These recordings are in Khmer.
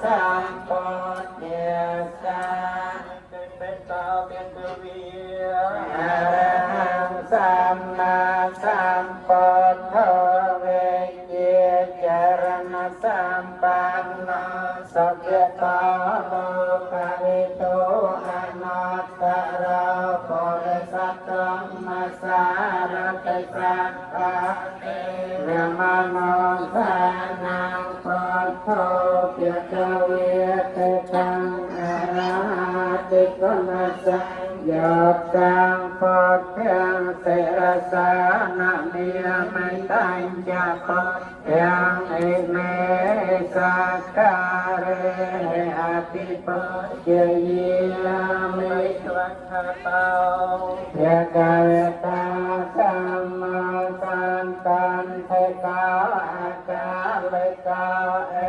Santa. ចាយតាំងពកាំងសិរសានមាមេតាញ់ចាពទាំងអេមេសាការិអតិពជាយាមេស្វខតោយកាយតាសម្មាសន្តន្តេកាអកាលេកា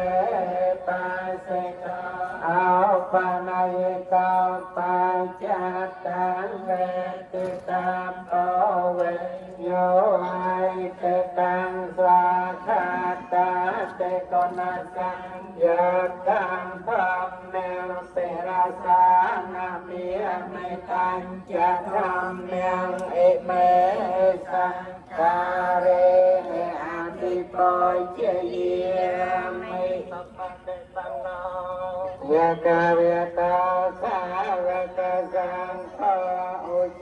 นาสัญญาตังธรรมเนวเสราสานามิอเมตัญจะธรรมเนวเอเมสังกาเรอาติปอยเจเยมิสัมปันเตตังโนยะกาเวตาสาวกสังโฆ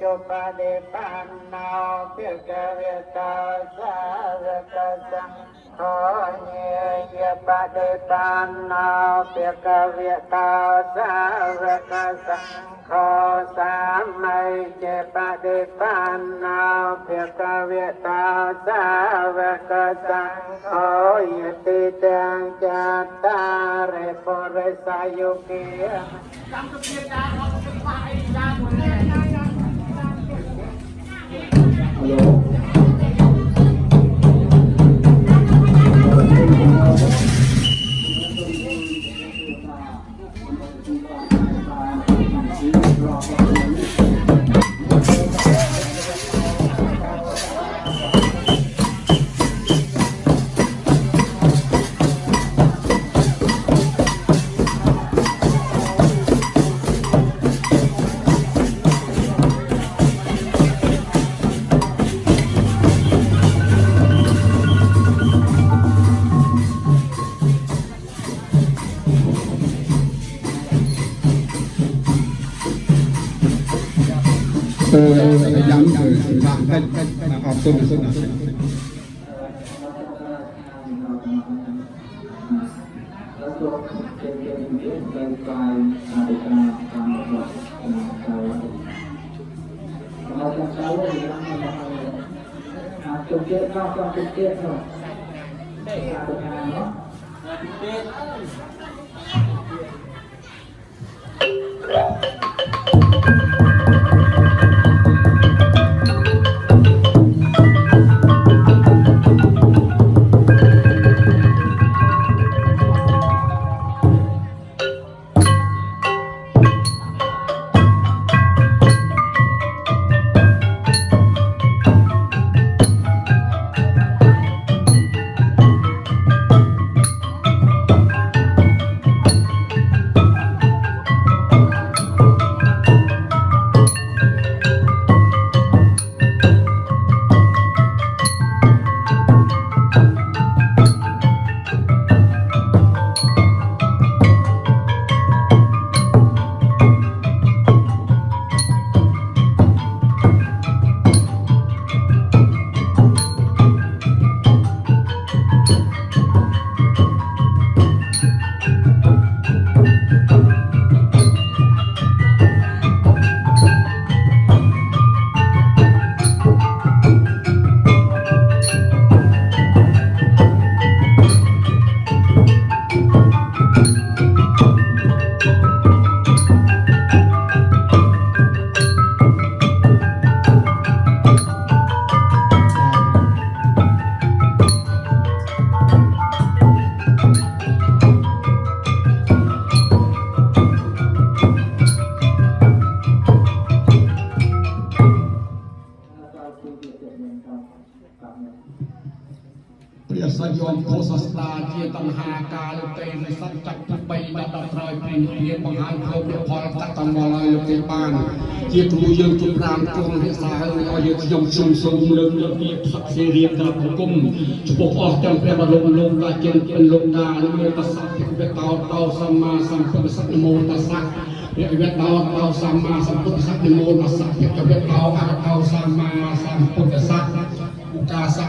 cho ba đề ban nào biết cả về ta ra ra ta ra khó nhẹ ya ba đề ban nào biết cả về ta ra ra ta ra khó xa mây che ba đề ban nào biết cả về ta ra ra ta ra khó nhẹ ti trang cha ta re po re sa yu kia Hãy subscribe cho kênh Ghiền Mì Gõ Để không bỏ lỡ những video hấp dẫn Thank you. 太、太、太难了，真的、真的、真的。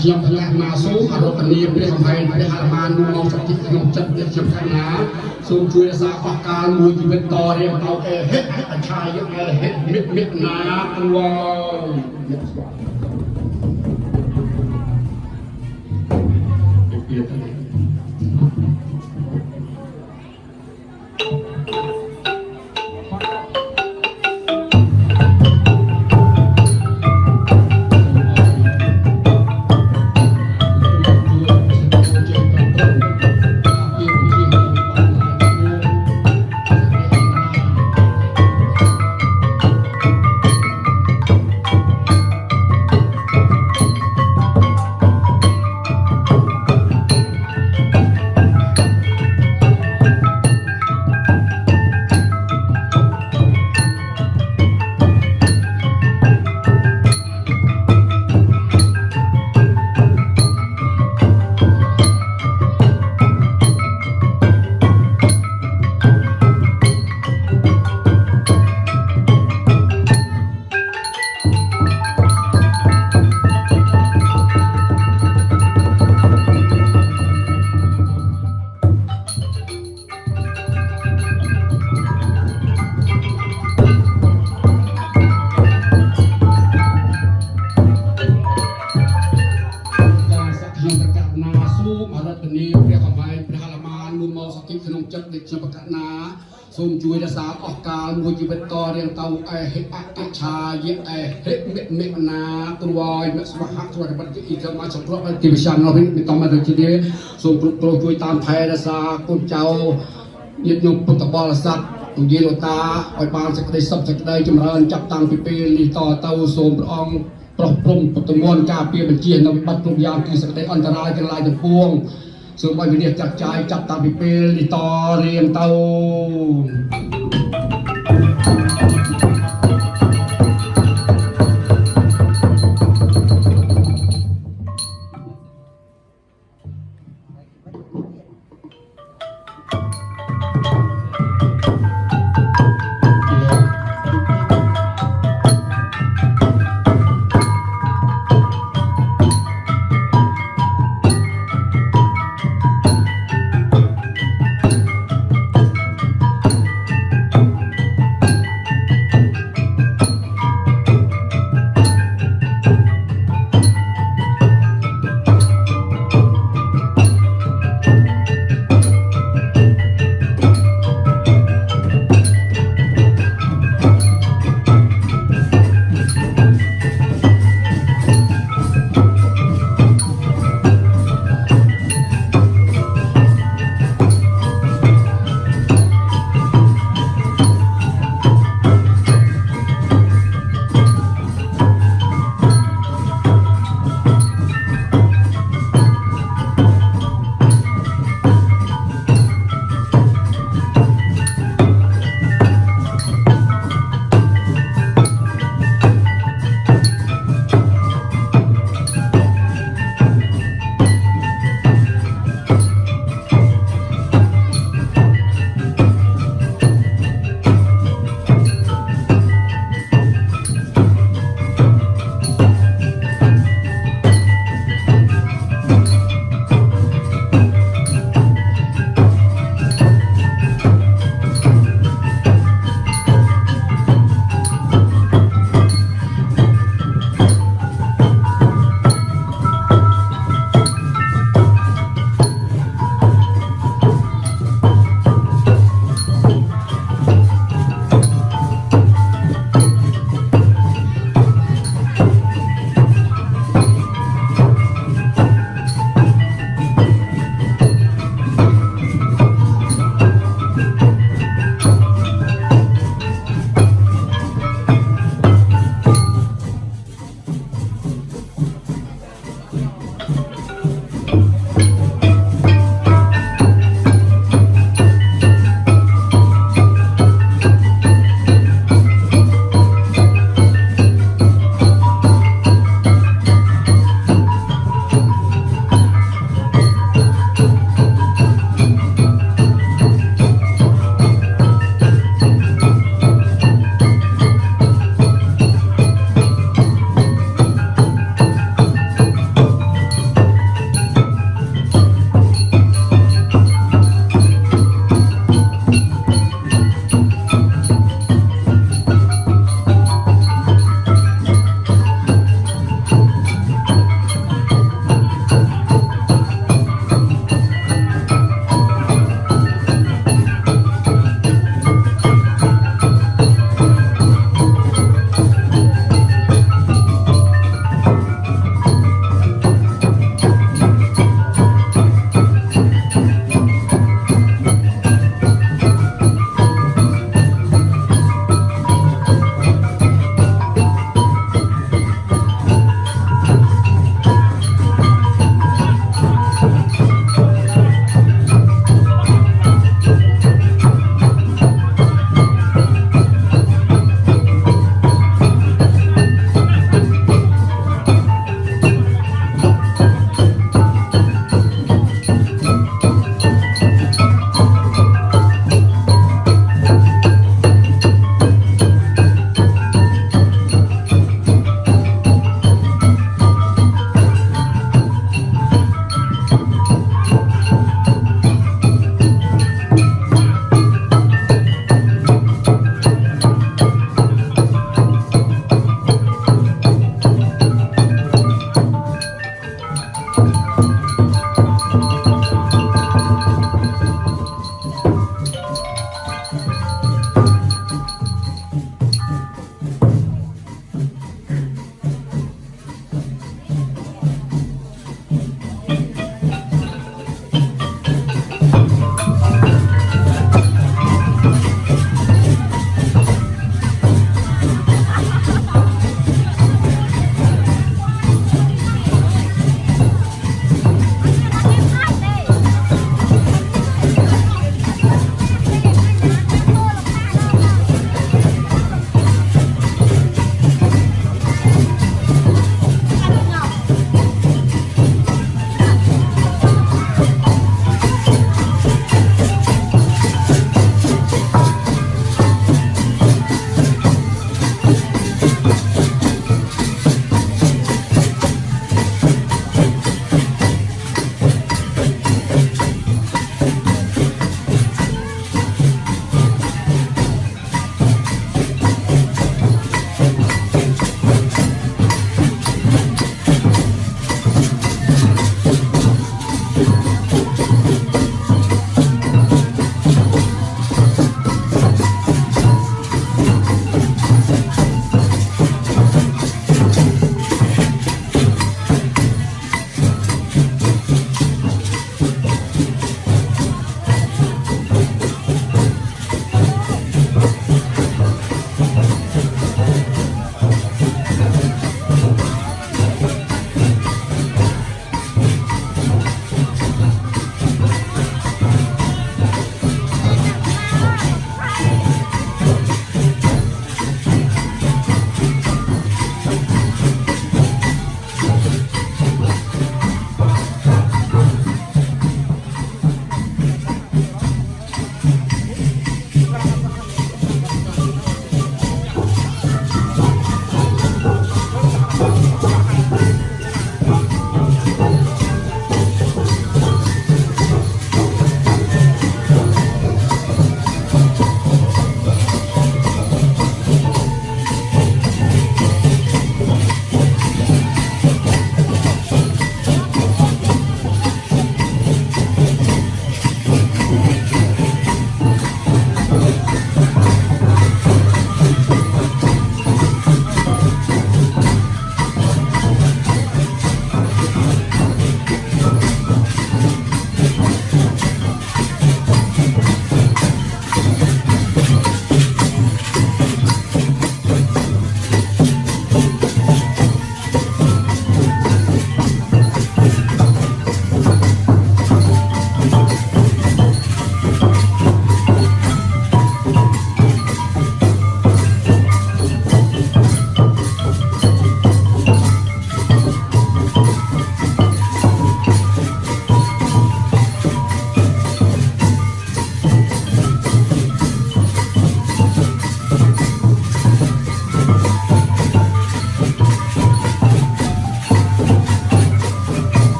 ខ្ញុំផ្នែកណាសូមអរតនីព្រះសម្ហែងព្រះហរមាននូមកសតិក្នុងចិត្តព្រះខ្ញុំខាងណាសូមជួយរក្សាអស់កាលមួយជីវិតតរៀងតោអេហិអច្ឆាយអេហិមិមិណាព្រោះមិស្វាពីទៅ អេហិអកិច្ឆាយៈអេហិមិមិណាទ្រវយមស្វហៈទ្រវត្តអ៊ីកមសង្គ្រោះទីវិសាននោះមិនតំទៅជាទេសូមគ្រប់គ្រងជួយតាមថែរក្សាកូនចៅញាតិញោមពុទ្ធបរិស័ទទូយាលោកតាឲ្យបានសេចក្តីសុខសេចក្តីចម្រើនចាប់តាំងពីពេលនេះតទៅសូមព្រះអង្គប្រោះព្រំពុទ្ធមន្តការពារបញ្ជានៅវិបត្តិគ្រប់យ៉ាងគឺសេចក្តីអន្តរាយទាំងឡាយទាំងពួងសូមឲ្យវិនិច្ឆ័យចាត់ចាយចាប់តាំងពីពេលនេះតរៀងទៅ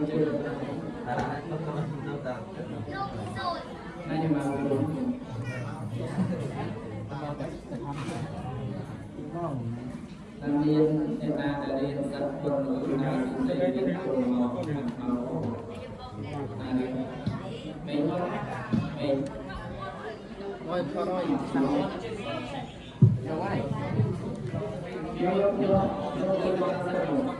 nhưng mà làm điên người ta là điên tập quân của chúng ta cũng thấy điên cuồng màu màu mình không mình thôi thôi thôi đâu ai Hãy subscribe cho kênh Ghiền Mì Gõ Để không bỏ lỡ những video hấp dẫn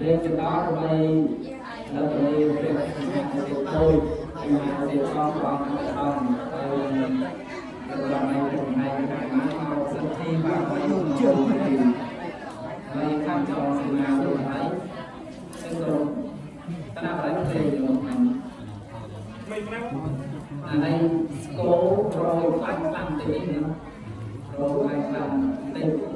រៀបចំដល់ដើម្បីនៅក្នុងព្រះគុណទូចឯកទេសផងបងអង្គហើយរបស់ឯកទេសឯកទេសមកសិទ្ធិបាទខ្ញុំជឿហើយខាងចូលសេនារបស់ហើយគឺក្រុមតាមប្រទេសទេរបស់ខ្ញុំមិនណាអានេះគោរយបាញ់បាញ់ទេណារយបាញ់បាញ់ទេ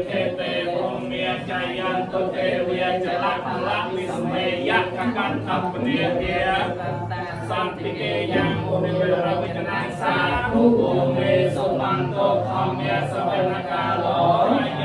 ចយន្តុទេវៈចលៈផលៈវិសមេយកកន្តពនិយាសន្តិគេយ៉ាងមុនិរវិជ្ជនាសាធុមេសុបន្តុធម្មសវនកាលោ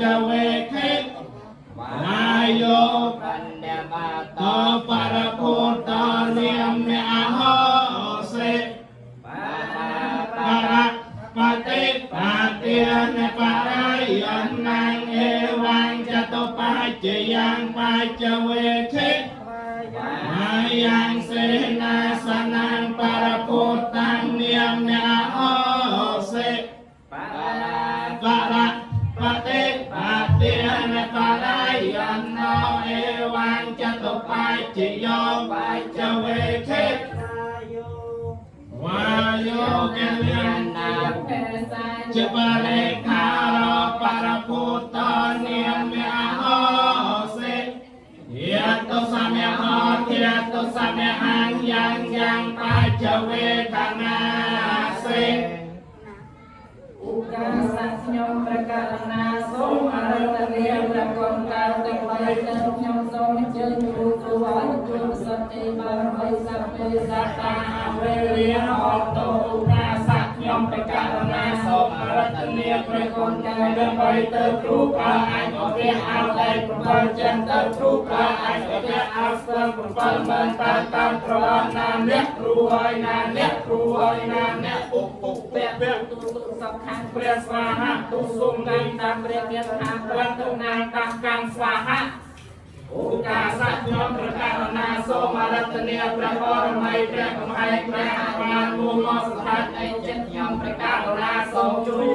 Dawah សូមអរតនាព្រះគុណកើតទាំងបីទៅគ្រូប្រើអាចអវៈអោតែ7ចិនទៅគ្រូប្រើអាចអវៈអោស្ទើ7មិនតាមតាមប្រវត្តិណាអ្នកគ្រូហើយណាអ្នកគ្រូហើយណាអ្នកពុកពុកពាក់ពាក់ទូទុសពខាងព្រះស្វាហៈទុសុំកាយតាមព្រះមានថាព្រះទុណាងតាមកម្មស្វាហៈ អូកាសៈខ្ញុំព្រះករុណាសូមអរតនាព្រះបរមីព្រះកំហែងព្រះអបានមួយមកស្ថិតឯចិត្តខ្ញុំព្រះករុណាសូមជួយ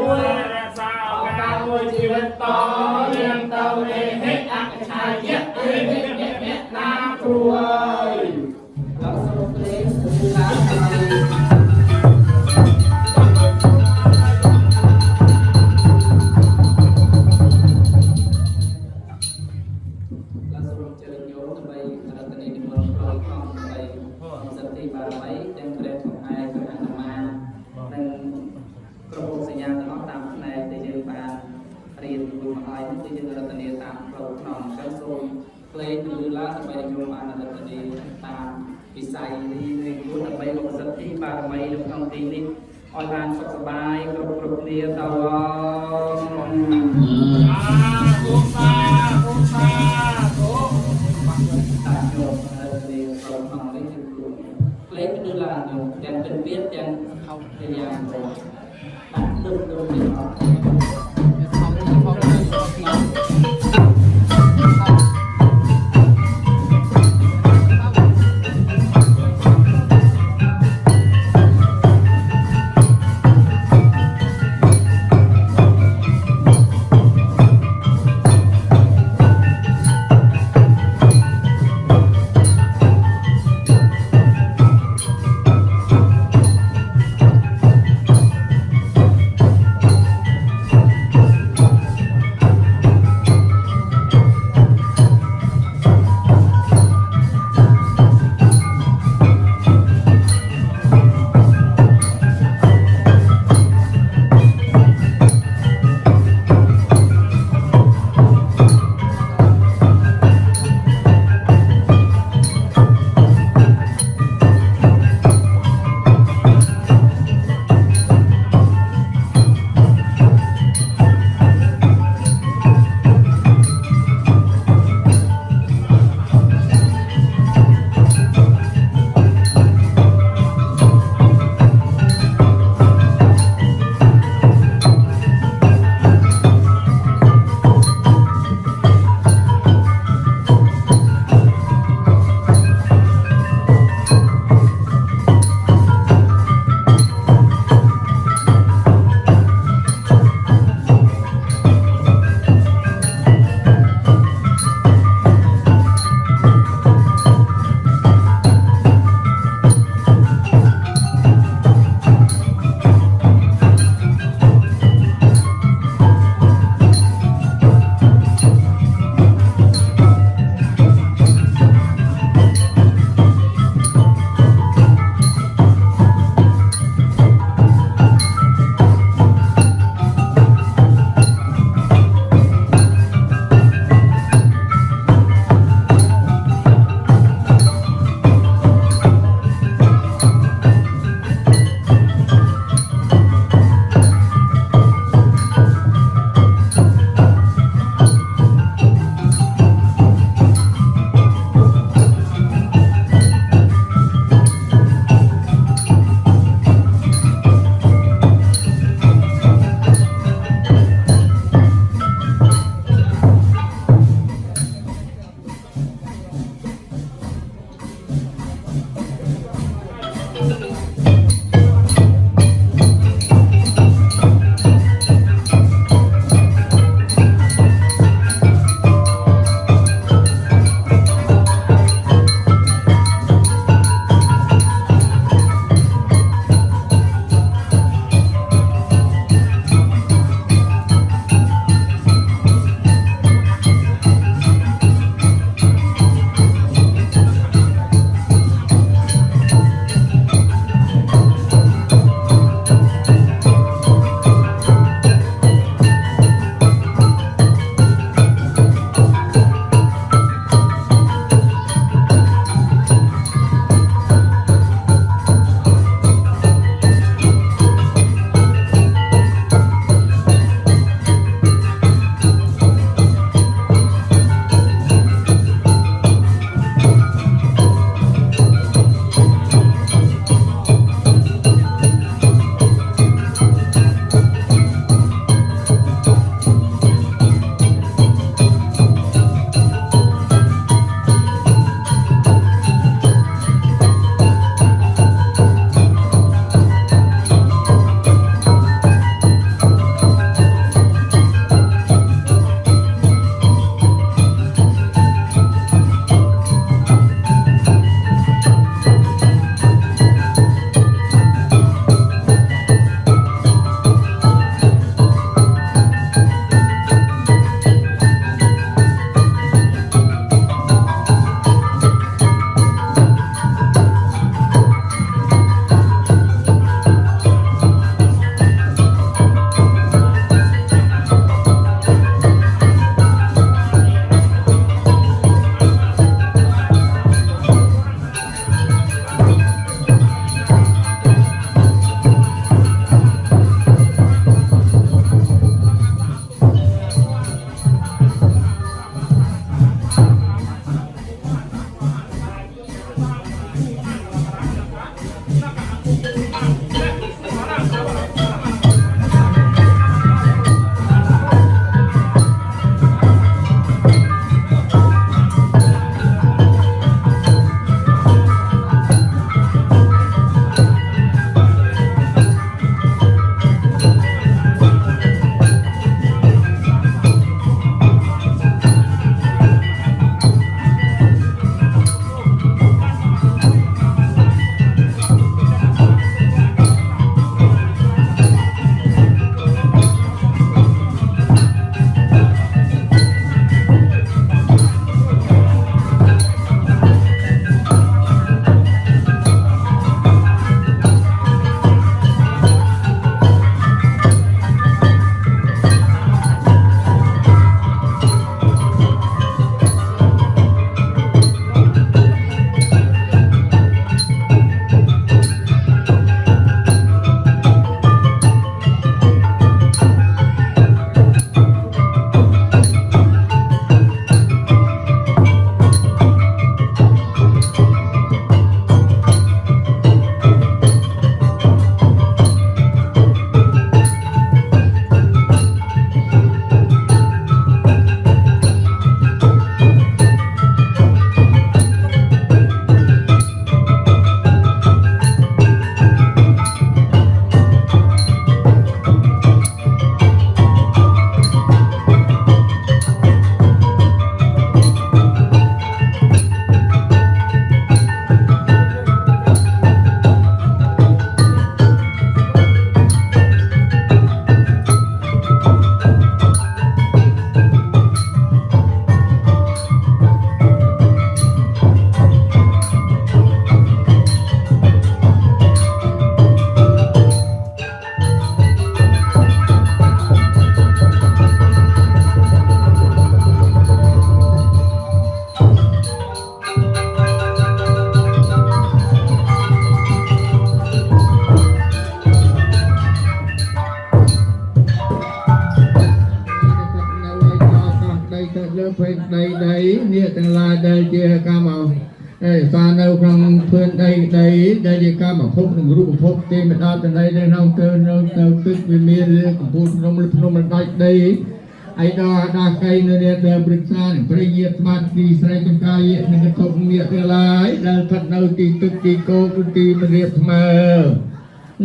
ទីនេះឲ្យបានសុខសប្បាយគ្រប់គ្រប់គ្នាតឡងតាញោមហើយរៀនក្នុងក្នុងនេះគឺគ្រូផ្លេងគឺឡាញោមទាំងពិនពៀនទាំងហៅជាយ៉ាងទៅដាក់លើកទៅនេះអត់លើ ដាច់ដីអៃដោអាដាកៃនៅនេះដែលព្រឹក្សានឹងព្រះយាស្មាតទីស្រែចង្កាយនឹងកតុកមៀកទាំងឡាយដែលស្ថិតនៅទីទឹកទីគោគឺទីមរៀបស្មើ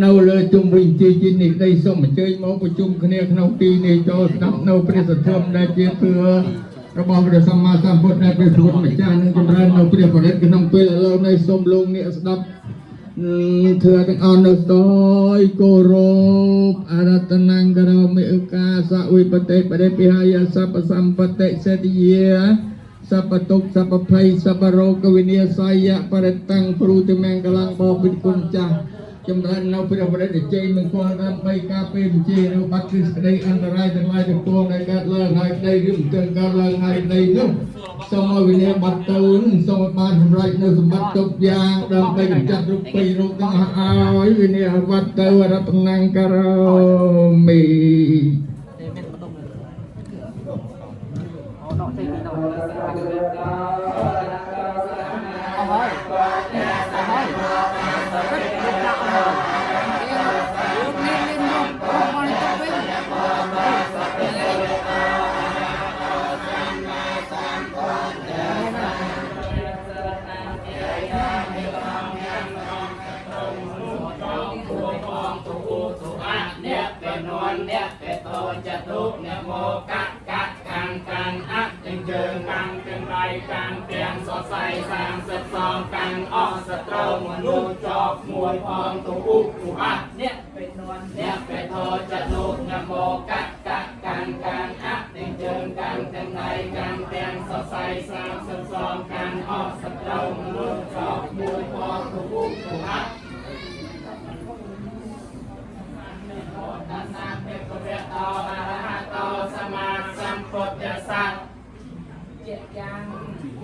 នៅលើជុំវិញទីជានេះដីសូមអញ្ជើញមកប្រជុំគ្នាក្នុងទីនេះចូលស្ដាប់នៅព្រះសទ្ធិមដែលជាគឺរបស់ព្រះសម្មាសម្ពុទ្ធដែលព្រះពុទ្ធម្ចាស់នឹងចម្រើននៅព្រះបរិទ្ធក្នុងពេលឥឡូវនេះសូមលោកអ្នកស្ដាប់ ធឿទាំងអស់នៅស្ទយគោរពអរតនង្ករមេឧកាសវិបតិបរិពិហាយសពសម្បតិសេតិយាសពតុកសពភ័យសពរោគវិនាសាយៈបរិតੰព្រូតិមង្គលំបបិគុណចាស់ ចម្រើននៅព្រះបរិទ្ធជ័យមង្គលដើម្បីការពេលបញ្ជានៅបាត់គ្រឹះក្តីអន្តរាយទាំងឡាយទាំងពួងដែលកើតឡើងហើយក្តីឬមិនទាន់កើតឡើងហើយក្តីនោះសូមឲ្យវិញ្ញាបបាត់ទៅសូមឲ្យបានសម្រេចនៅសម្បត្តិទុកយ៉ាងដើម្បីកម្ចាត់រូបពីរោគទាំងអស់ឲ្យវិញ្ញាបបាត់ទៅរតនង្ករមី កាន់ទាំងសរសៃសាងសិតសងកាន់អស់សត្រូវមនុស្សចប់មួយផងទៅឧបទុអត់អ្នកពេលនន់អ្នកពេលតូចចតុអ្នកមកកាត់កាត់កាន់កាន់អត់ទាំងជើងកាន់ទាំងដៃកាន់ទាំងសរសៃសាងសិតសងកាន់អស់សត្រូវមនុស្សចប់មួយផងទៅឧបទុអត់តាសាពេកវៈតោអរហតោសម្មាសម្ពុទ្ធស្សៈ ជាយ៉ាង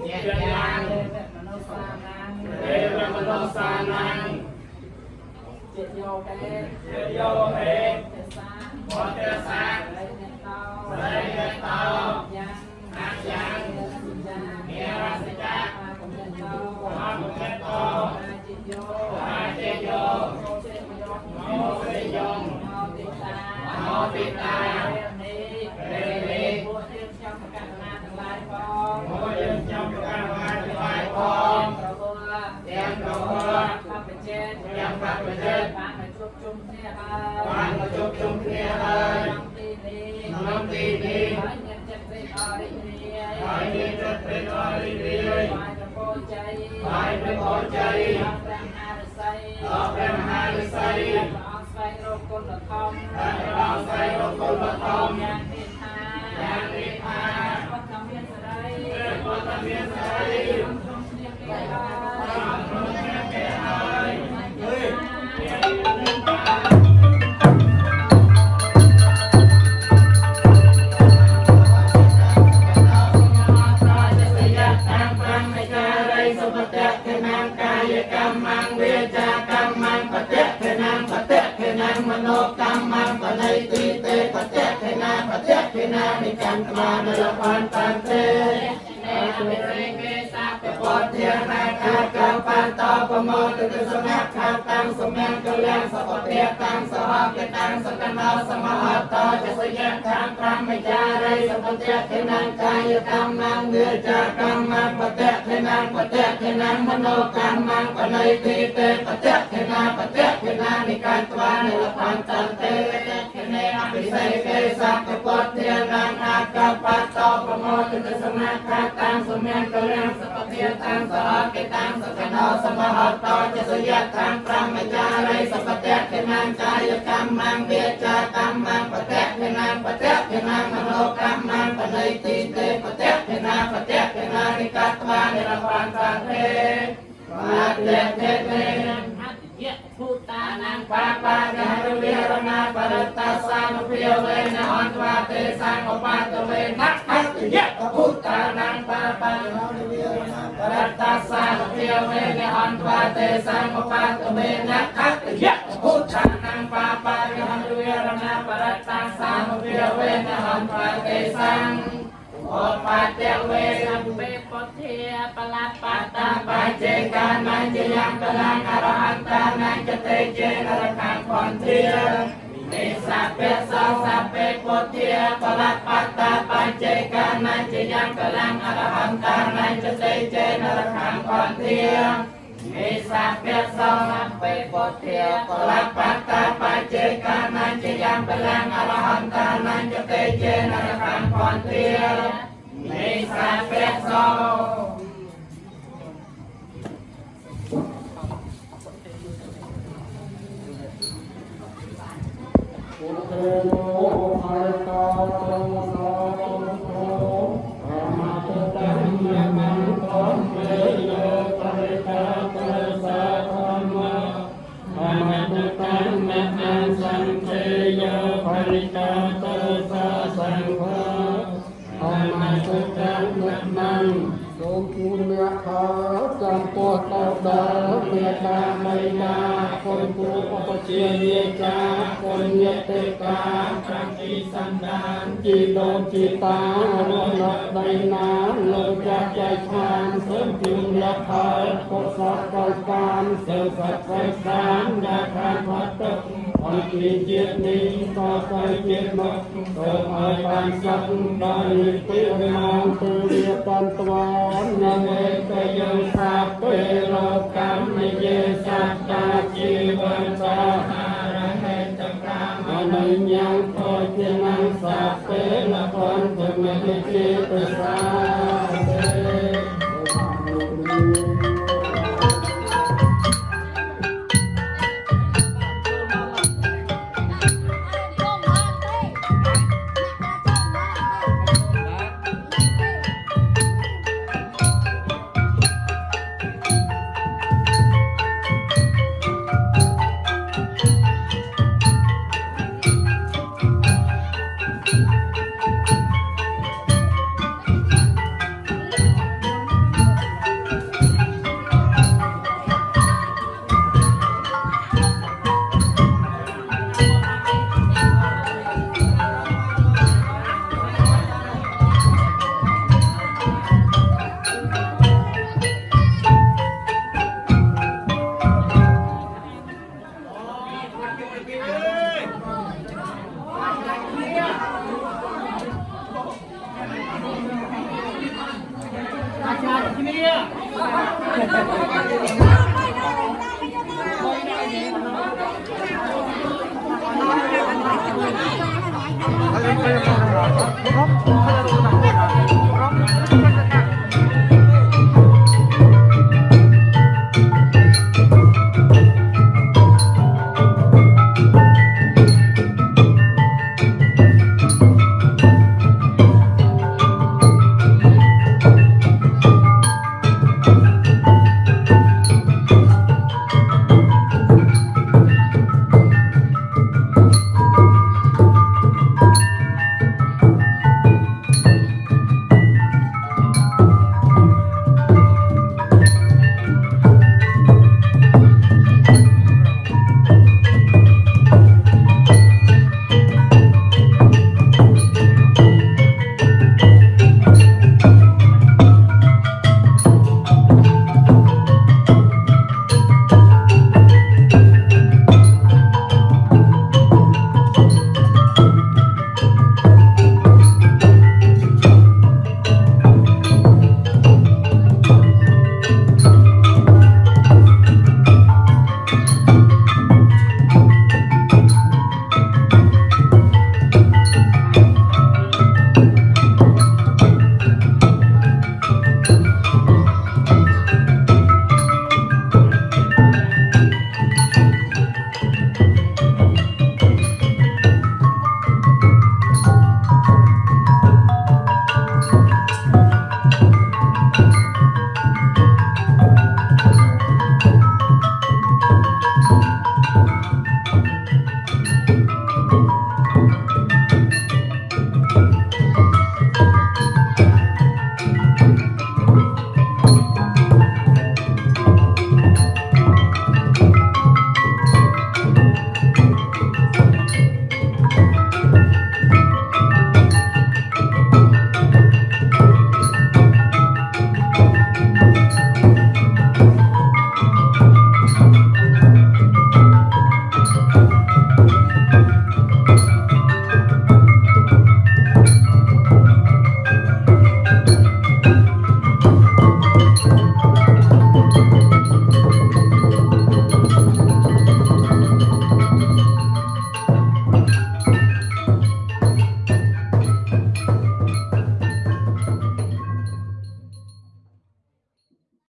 ជាយ៉ាងទេវមនុស្សសានាងទេវមនោសាนังជាយោកេជាយោហេទេសាពុទ្ធស្សៈរៃអ្នកតោរៃអ្នកតោយ៉ាងអយ៉ាងយ៉ាងមេរសិកាអាកំញតោអមុខេតោអាជាយោអាចេយោចេញយោមោសិយងមោទិតាមោទិតា ពេលនេះ ពេលនេះ ពួកយើងចង់ប្រកាសណាទាំងឡាយ ផងមកយើងចង់ប្រកាសបានថ្លៃផងប្រពោះទាំងប្រពោះបព្វជេតទាំងបព្វជេតបានមកជួបជុំគ្នាហើយបានមកជួបជុំគ្នាហើយក្នុងទីនេះក្នុងទីនេះហើយមានចិត្តរីកអរិយរាយហើយមានចិត្តព្រះអរិយរាយបាយប្រពោជ័យបាយប្រពោជ័យដល់ព្រះមហារិស័យដល់ព្រះមហាឫសីព្រះអង្គស្វែងរកគុណធម៌ព្រះអង្គស្វែងរកគុណធម៌យ៉ាងនេះថាយ៉ាង ណាងមនោកម្មងបណៃទីទេបតៈខេណាបតៈខេណានិកម្មត្មានលបានតាំទេអរមេរេកេសាព ពតធានាកាកបានតបមោទិសង្ឃខាតាំងសម្ញាកលាំងសពតិតាំងសហកតាំងសកណោសមហតោចសយៈខាងប្រមចារីសពតិខេណាងកាយកម្មងវាចាកម្មងបតៈខេណាងបតៈខេណាងមនោកម្មងបណៃទីទេបតៈខេណាបតៈខេណានិកាយត្វានិលបានតន្ទេខេនេអភិសេកេសកពតធានាអាកបតោប្រមោទិសង្ឃខាតាំងសម្ញាកលាំងសពតិតាំងសហកតាំងសកណោសមហតោចសយៈខាងប្រមចារីសពតិខេណាងកាយកម្មងវាចាកម្មងបតៈខេណាងបតៈខេណាងមនោកម្មងបណៃទីទេបតៈខេណាបតៈខេណានិកាត្វានិរបានតាទេបាតេទេទេអតិ យៈភូតានាងបាបានិរវេរណាបរតាសានុភាវេនអន្តវាទេសាងឧបាទវេណហតយៈភូតានាងបាបានិរវេរណាបរតាសានុភាវេនអន្តវាទេសាងឧបាទវេណហតយៈភូតានាងបាបានិរវេរណាបរតាសានុភាវេនអន្តវាទេសាងឧបាទវេណ លបតាបច្ចេកានាជាយ៉ាងកលាអរហន្តានាចតេជានរកាំបន្ទានិសាពេសោសពេពុទ្ធាបលបតាបច្ចេកានាជាយ៉ាងកលាអរហន្តានាចតេជានរកាំបន្ទានិសាពេសោសពេពុទ្ធាបលបតាបច្ចេកានាជាយ៉ាងកលាអរហន្តានាចតេជានរកាំបន្ទានិសាពេសោ Oh, នអ្នកខាចំពោះតោដល់មេត្តាបិតាគុណគ្រូឧបជាយាចាគុណញាតិកាប្រតិសន្តានជីដូនជីតារស់នៅដីណាលោកចាស់ចៃឋានសូមជូនអ្នកខាកុសលកលកានសូមសត្វស្វែងសានដែលខានផុតទុក្ខ អន្តរាជាតិនេះក៏ទៅជាតិមកសូមឲ្យបានសុខដល់ពីរាងទៅវាបានត្វាននឹងឯកយើងថាពេលលោកកម្មនិយាយសត្តាជីវិតសាហារហេតកាមអនុញ្ញាតខជានឹងសាពេលកនទៅមានជាប្រសា